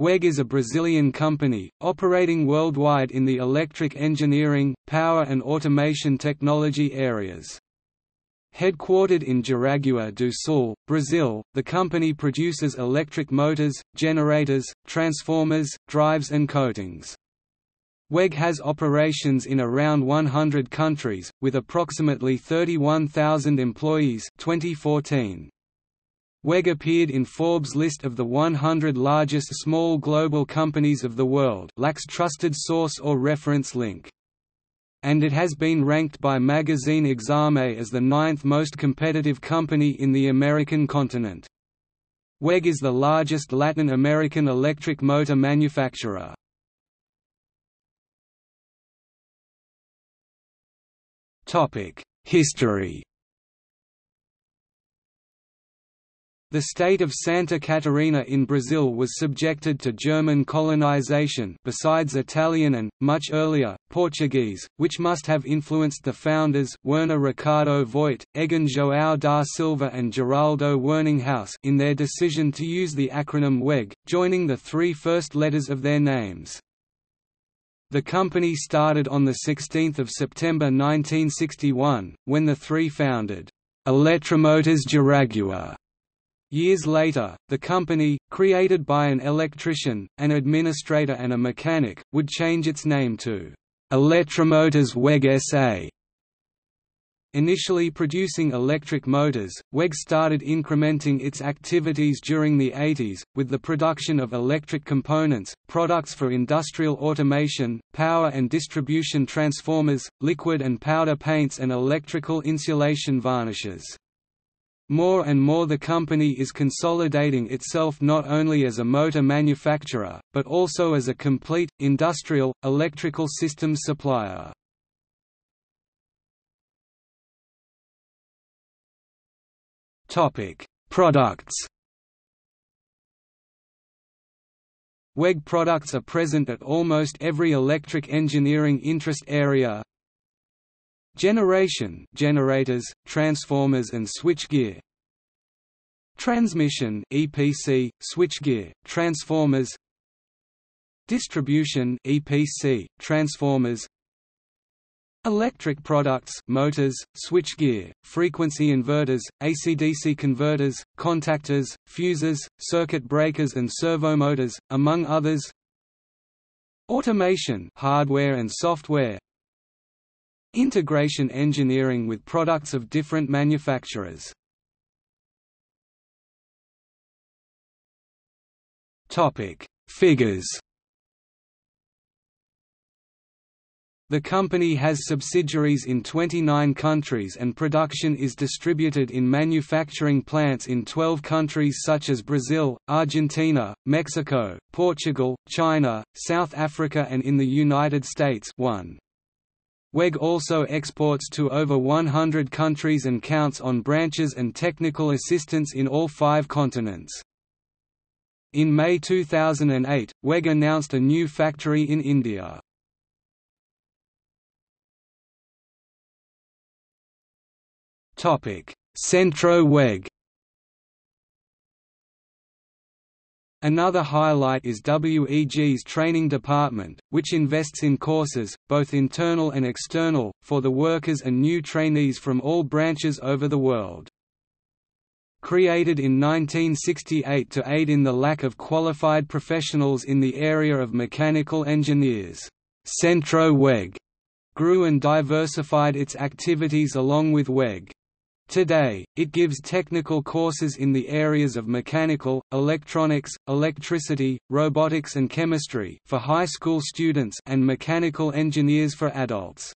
WEG is a Brazilian company, operating worldwide in the electric engineering, power and automation technology areas. Headquartered in Jaraguá do Sul, Brazil, the company produces electric motors, generators, transformers, drives and coatings. WEG has operations in around 100 countries, with approximately 31,000 employees 2014. WEG appeared in Forbes' list of the 100 largest small global companies of the world lacks trusted source or reference link. And it has been ranked by magazine Exame as the ninth most competitive company in the American continent. WEG is the largest Latin American electric motor manufacturer. History The state of Santa Catarina in Brazil was subjected to German colonization besides Italian and, much earlier, Portuguese, which must have influenced the founders Werner Ricardo Voigt, Eggon João da Silva and Geraldo Werninghaus in their decision to use the acronym WEG, joining the three first letters of their names. The company started on 16 September 1961, when the three founded Eletromotores Jaraguá Years later, the company, created by an electrician, an administrator and a mechanic, would change its name to Electromotors WEG SA. Initially producing electric motors, WEG started incrementing its activities during the 80s, with the production of electric components, products for industrial automation, power and distribution transformers, liquid and powder paints and electrical insulation varnishes. More and more the company is consolidating itself not only as a motor manufacturer, but also as a complete, industrial, electrical systems supplier. Products WEG products are present at almost every electric engineering interest area, Generation generators, transformers and switchgear. Transmission EPC, switchgear, transformers. Distribution EPC, transformers. Electric products motors, switchgear, frequency inverters, AC-DC converters, contactors, fuses, circuit breakers and servomotors, among others. Automation hardware and software Integration engineering with products of different manufacturers. Topic: Figures. The company has subsidiaries in 29 countries and production is distributed in manufacturing plants in 12 countries such as Brazil, Argentina, Mexico, Portugal, China, South Africa and in the United States 1. WEG also exports to over 100 countries and counts on branches and technical assistance in all five continents. In May 2008, WEG announced a new factory in India. Centro WEG Another highlight is WEG's training department, which invests in courses, both internal and external, for the workers and new trainees from all branches over the world. Created in 1968 to aid in the lack of qualified professionals in the area of mechanical engineers, Centro WEG grew and diversified its activities along with WEG. Today, it gives technical courses in the areas of mechanical, electronics, electricity, robotics and chemistry for high school students and mechanical engineers for adults.